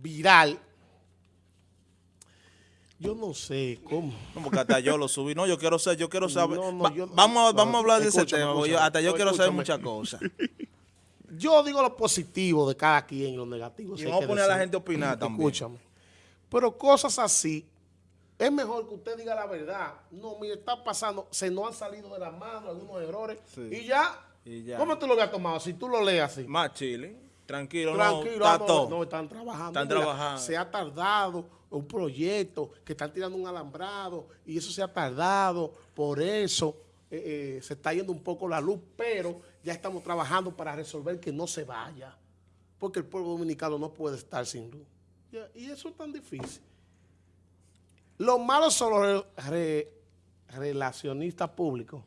viral. Yo no sé cómo. No, porque hasta yo lo subí. No, yo quiero saber, yo quiero saber. No, no, Va- yo- vamos, vamos a hablar de ese tema. porque yo- escúchame. hasta yo No, quiero saber muchas cosas. Yo digo lo positivo de cada quien y lo negativo. Y vamos a poner a la gente a opinar también. Escúchame. Pero cosas así, es mejor que usted diga la verdad. No, mire, está pasando, se nos han salido de las manos algunos errores. Sí. Y ya, Y ya. ¿cómo tú lo habías tomado? Si tú lo lees así. Más chile. Tranquilo, Tranquilo, no, está no, todo. no, están trabajando. Están Mira, trabajando. Se ha tardado un proyecto que están tirando un alambrado y eso se ha tardado. Por eso eh, eh, se está yendo un poco la luz, pero ya estamos trabajando para resolver que no se vaya. Porque el pueblo dominicano no puede estar sin luz. Ya, Y eso es tan difícil. Los malos son los re- re- relacionistas públicos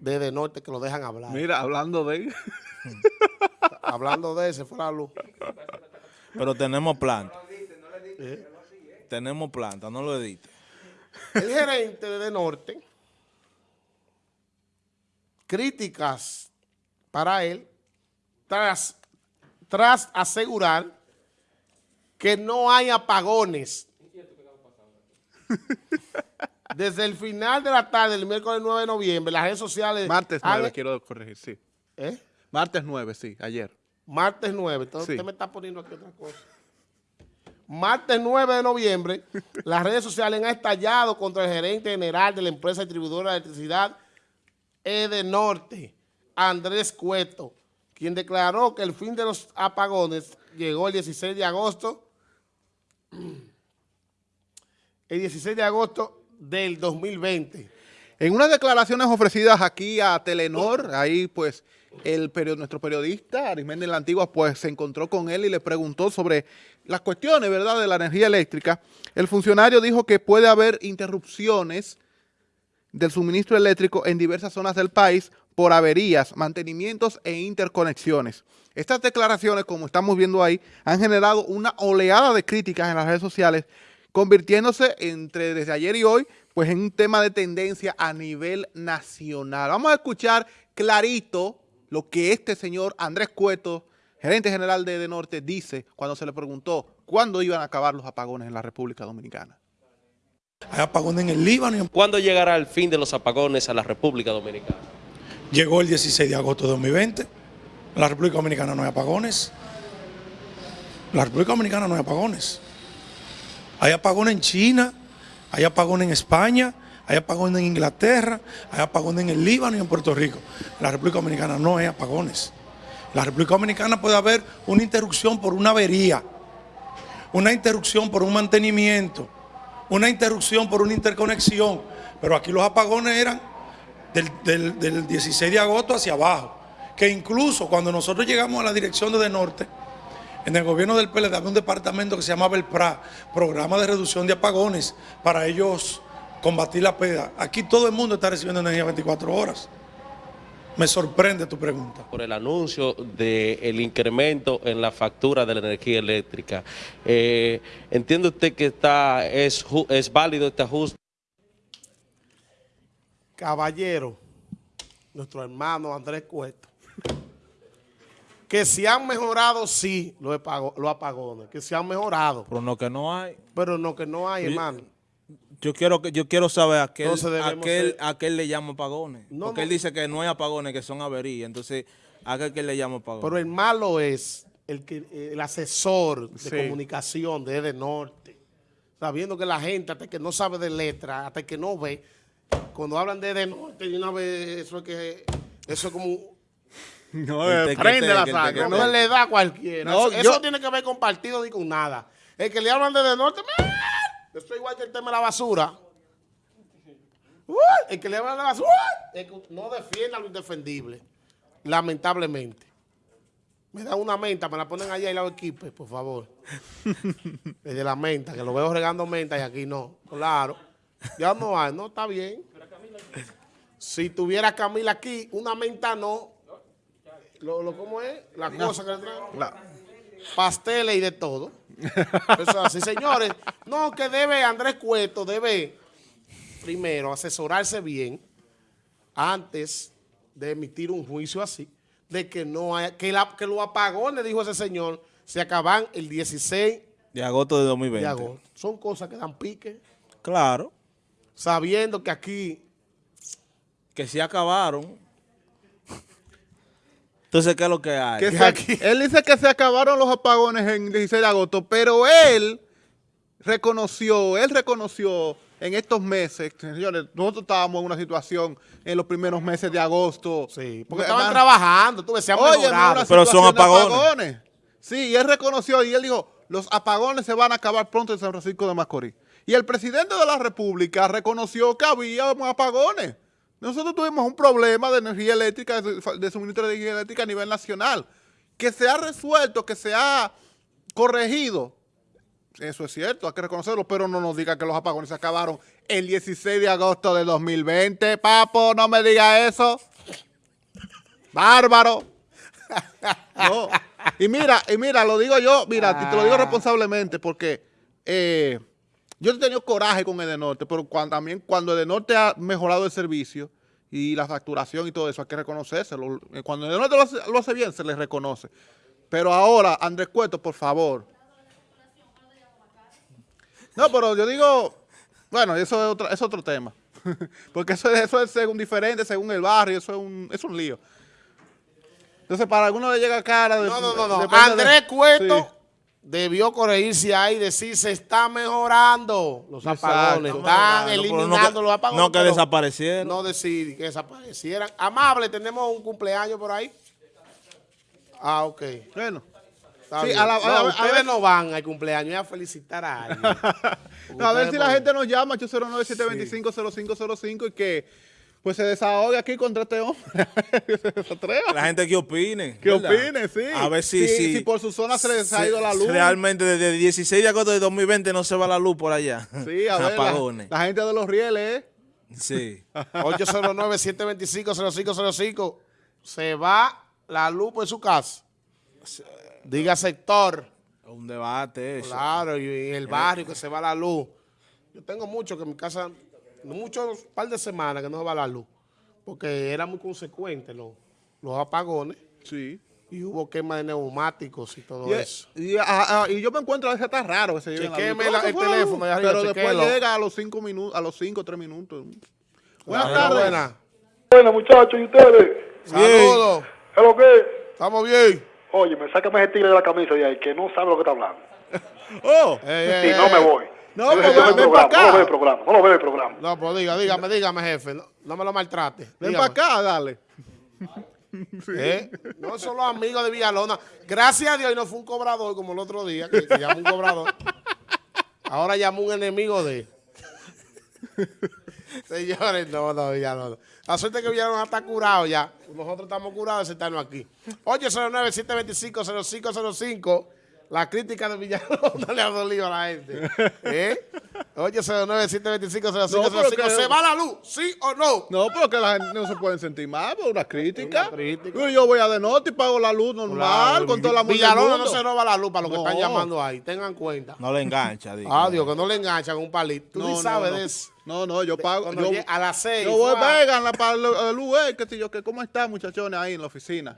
desde norte que lo dejan hablar. Mira, hablando de... Hablando de ese, fue la luz. Pero tenemos planta. ¿Eh? Tenemos planta, no lo edite. El gerente de Norte, críticas para él, tras, tras asegurar que no hay apagones. Desde el final de la tarde, el miércoles 9 de noviembre, las redes sociales... Martes han- 9, quiero corregir, sí. ¿Eh? Martes 9, sí, ayer. Martes 9, entonces Sí. usted me está poniendo aquí otra cosa. Martes 9 de noviembre, las redes sociales han estallado contra el gerente general de la empresa distribuidora de electricidad Edenorte, Andrés Cueto, quien declaró que el fin de los apagones llegó el 16 de agosto, el 16 de agosto del 2020. En unas declaraciones ofrecidas aquí a Telenor, ahí pues el nuestro periodista Arismendi la Antigua pues se encontró con él y le preguntó sobre las cuestiones, ¿verdad?, de la energía eléctrica. El funcionario dijo que puede haber interrupciones del suministro eléctrico en diversas zonas del país por averías, mantenimientos e interconexiones. Estas declaraciones, como estamos viendo ahí, han generado una oleada de críticas en las redes sociales, convirtiéndose entre desde ayer y hoy, pues en un tema de tendencia a nivel nacional. Vamos a escuchar clarito lo que este señor Andrés Cueto, gerente general de Edenorte, dice cuando se le preguntó cuándo iban a acabar los apagones en la República Dominicana. Hay apagones en el Líbano y en- ¿Cuándo llegará el fin de los apagones a la República Dominicana? llegó el 16 de agosto de 2020. En la República Dominicana no hay apagones. En la República Dominicana no hay apagones. Hay apagones en China, hay apagones en España, hay apagones en Inglaterra, hay apagones en el Líbano y en Puerto Rico. La República Dominicana no hay apagones. La República Dominicana puede haber una interrupción por una avería, una interrupción por un mantenimiento, una interrupción por una interconexión. Pero aquí los apagones eran del, del- del 16 de agosto hacia abajo. Que incluso cuando nosotros llegamos a la dirección De Norte, en el gobierno del PLD había un departamento que se llamaba el PRA, Programa de Reducción de Apagones, para ellos combatir la pérdida. Aquí todo el mundo está recibiendo energía 24 horas. Me sorprende tu pregunta. Por el anuncio del incremento en la factura de la energía eléctrica. Eh, ¿Entiende usted que está, es, es válido este ajuste? caballero, nuestro hermano Andrés Cueto, que se han mejorado, sí, los, los apagones, que se han mejorado, Pero no que no hay. pero no que no hay, Oye, hermano. Yo quiero que yo quiero saber a qué, le llama apagones. No, Porque no. él dice que no hay apagones, que son averías. Entonces, ¿a qué, qué él le llama apagones? Pero el malo es el, que, el asesor de Sí. comunicación de Ede Norte, sabiendo que la gente, hasta que no sabe de letra, hasta que no ve, cuando hablan de Ede Norte, de una vez, eso es que, eso es como... No, El prende la el teque, No, le da a cualquiera. No, eso yo- eso tiene que ver con partido ni con nada. El que le hablan de, de norte, ¡man! Eso es igual que el tema de la basura. Uy, El que le hablan de la basura que no defienda lo indefendible. Lamentablemente. Me dan una menta, me la ponen allá y la equipe, por favor. El de la menta, que lo veo regando menta y aquí no. Claro. Ya no hay, no, está bien. Si tuviera Camila aquí, una menta no. Lo, lo, ¿Cómo es? La cosa que le traen. La- Pasteles y de todo. Eso es así, señores. No, que debe, Andrés Cueto debe, primero, asesorarse bien antes de emitir un juicio así, de que no hay, que, la- que los apagones, dijo ese señor, se acaban el 16 De agosto de 2020. de agosto. Son cosas que dan pique, Claro, sabiendo que aquí que se acabaron. Entonces, ¿qué es lo que hay? Que Que se- aquí- él dice que se acabaron los apagones en 16 de agosto, pero él reconoció, él reconoció en estos meses, señores, nosotros estábamos en una situación en los primeros meses de agosto. Sí, porque estaban man, trabajando, tú ves, se han Oye, mejorado. Pero son de apagones. Sí, y él reconoció y él dijo, los apagones se van a acabar pronto en San Francisco de Macorís. Y el presidente de la República reconoció que había apagones. Nosotros tuvimos un problema de energía eléctrica, de, suministro de energía eléctrica a nivel nacional, que se ha resuelto, que se ha corregido. Eso es cierto, hay que reconocerlo, pero no nos diga que los apagones se acabaron el 16 de agosto de 2020. Papo, no me diga eso. Bárbaro. No. Y mira, y mira, lo digo yo, mira, te lo digo responsablemente porque eh, yo he tenido coraje con Edenorte, pero cuando, también cuando Edenorte ha mejorado el servicio y la facturación y todo eso, hay que reconocérselo. Eh, Cuando Edenorte lo hace, lo hace bien, se le reconoce. Pero ahora, Andrés Cueto, por favor. No, pero yo digo, bueno, eso es otro, es otro tema. Porque eso, es- eso es según diferente, según el barrio, eso es un, es un lío. Entonces, para algunos le llega cara. de- No, no, no, no. Andrés Cueto Sí. Debió corregirse ahí y decir se está mejorando los Exacto. apagones. Está Están mejorando, no eliminando que- los apagones. no que pero desaparecieron. No decir que desaparecieran. Amable, tenemos un cumpleaños por ahí. Ah, ok. Bueno. Sí, a la- a No, la- a ustedes ver- no van al cumpleaños, a felicitar a alguien. No, a ver si la gente nos llama 809-725-0505 y que pues se desahogue aquí contra este hombre. se atreva. La gente que opine. Que ¿verdad? opine, sí. A ver si, Si- si, si por su zona se les ha ido la luz. Realmente desde el 16 de agosto de 2020 no se va la luz por allá. Sí, a ver, Apagones. la gente de los rieles, ¿eh? Sí. 809-725-0505. Se va la luz por su casa. Diga sector. Un debate eso. Claro, y el barrio que se va la luz. Yo tengo mucho que en mi casa, muchos par de semanas que no se va la luz. Porque era muy consecuente los, los apagones Sí. y hubo quema de neumáticos y todo Y, eso. y- ah, ah, y yo me encuentro a veces está raro que se lleven la luz. Chequéeme ¿Cómo la- se el teléfono arriba, Pero después llega a los cinco minutos, a los cinco, tres minutos. Buenas tardes. buena. Buenas muchachos, ¿y ustedes? Saludos. ¿Es lo que? Estamos bien. Oye, me sácame ese tigre de la camisa de ahí, que no sabe lo que está hablando. Oh, Ey, Sí, ey, no me voy. No, Yo pues no veo el ven programa, pa' acá. No lo veo el programa, no lo veo el programa. No, pues diga, dígame, dígame, jefe. No, no me lo maltrate. ven Dígame. para acá, dale. ¿Eh? No son los amigos de Villalona. Gracias a Dios y no fue un cobrador como el otro día, que, que llamó un cobrador. Ahora llamó un enemigo de él. Señores, no, no, Villalona. La suerte es que Villalona está curado ya. Nosotros estamos curados de sentarnos aquí. 809-725-0505. La crítica de Villalona le ha dolido a la gente. ¿Eh? 809-725-0505. No, pero que- ¿Se va la luz? ¿Sí o no? No, pero que la gente no se pueden sentir mal por una crítica. Una crítica. Yo- voy a de norte y pago la luz normal Claro, con toda la música. Villalona no se roba la luz para los que No. están llamando ahí. Tengan cuenta. No le engancha. digo. Ah, Dios, que no le enganchan un palito. Tú No, ni no, sabes no. de eso. No, no, yo pago. Yo, a las seis. yo voy, fue a- vengan la, para la, la luz, eh, que si yo, que cómo están muchachones ahí en la oficina.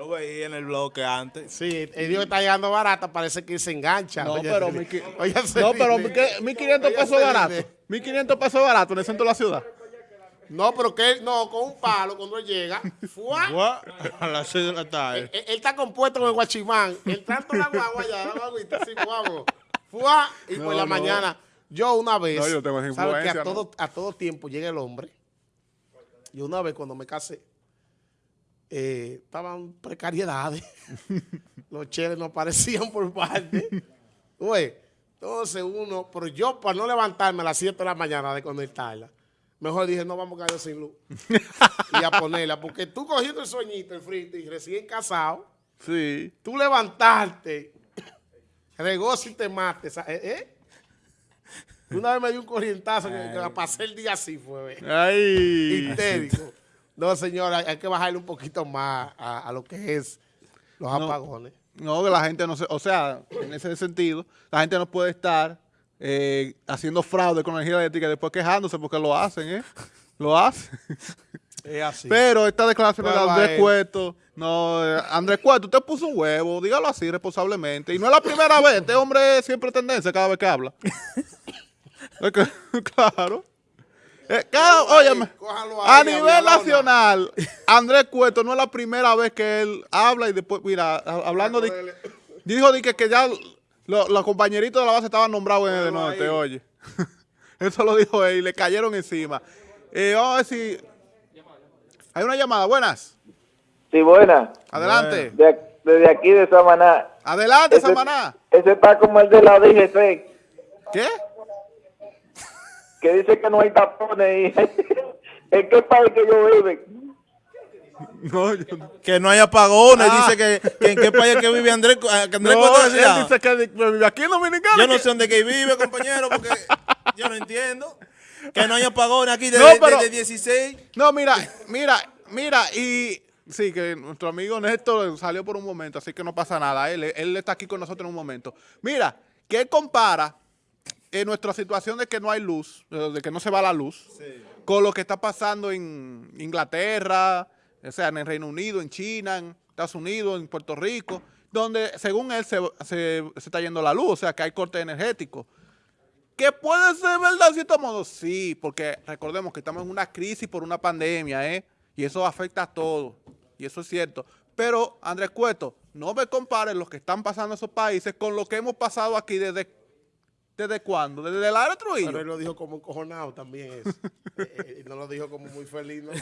Lo veía en el bloque antes. Sí, el Dios está llegando barata, parece que se engancha. No, Oye, pero mi oye, no, pero nene. mi que- 1500 Oye, pesos barato. nene. 1500 pesos barato en el centro de la ciudad. No, pero que él, no, con un palo cuando él llega. ¡fua! A las 6 de la Él, tarde. él- él está compuesto con el guachimán. Él tanto la guagua ya, la guaguita, así, vámonos. ¡Fua! Y por la no. mañana, yo una vez, No, yo tengo ¿sabes que a todo, a todo tiempo llega el hombre? Y una vez cuando me casé, eh, estaban precariedades. Los cheles no aparecían por parte. Entonces uno, pero yo para no levantarme a las 7 de la mañana de conectarla, mejor dije, no vamos a caer sin luz. y a ponerla, porque tú cogiendo el sueñito, el frito y recién casado, Sí. tú levantarte, regozo y te mates. ¿eh? ¿eh? Una vez me dio un corrientazo que, que la pasé el día así, fue. Ay. Histérico. No, señora, hay que bajarle un poquito más a, a lo que es los apagones. No, que la gente no se, o sea, en ese sentido, la gente no puede estar eh, haciendo fraude con la energía eléctrica y después quejándose porque lo hacen, ¿eh? Lo hacen. Es así. Pero esta declaración de Andrés. Cueto, no, eh, Andrés Cueto, usted puso un huevo, dígalo así responsablemente. Y no es la primera vez, este hombre siempre tendencia cada vez que habla. Es que, claro. Eh, cada- Cójalo ahí, óyeme, cójalo a nivel nacional, Andrés Cueto no es la primera vez que él habla y después, mira, hablando de... Dijo de que, que ya lo- los compañeritos de la base estaban nombrados en el norte, ahí. oye. Eso lo dijo él y le cayeron encima. Eh, vamos a ver si... Hay una llamada, buenas. Sí, buena. Adelante. De, desde aquí de Samaná. Adelante, Ese- Samaná. Ese está como el de la DGC, ¿Qué? Que dice que no hay tapones. Y, ¿En qué país que yo vive? No, yo. Que no hay apagones, Ah. dice que, que en qué país que vive Andrés, que Andrés No, él dice que vive aquí en Dominicana. Yo no sé dónde que vive, compañero, porque yo no entiendo. Que no hay apagones aquí desde, No, pero- desde 16. No, mira, mira, mira, y sí, que nuestro amigo Néstor salió por un momento, así que no pasa nada. Él, él está aquí con nosotros en un momento. Mira, que él compara en nuestra situación de que no hay luz, eh, de que no se va la luz, con lo que está pasando en Inglaterra, o sea, en el Reino Unido, en China, en Estados Unidos, en Puerto Rico, donde según él se, se- se está yendo la luz, o sea, que hay corte energético. ¿Que puede ser verdad en cierto modo? Sí, porque recordemos que estamos en una crisis por una pandemia, ¿eh? Y eso afecta a todos. Y eso es cierto. Pero, Andrés Cueto, no me comparen lo que están pasando en esos países con lo que hemos pasado aquí desde... ¿Desde cuándo? ¿Desde el área Trujillo? Pero él lo dijo como encojonado también eso. Eh, eh, no lo dijo como muy feliz, ¿no?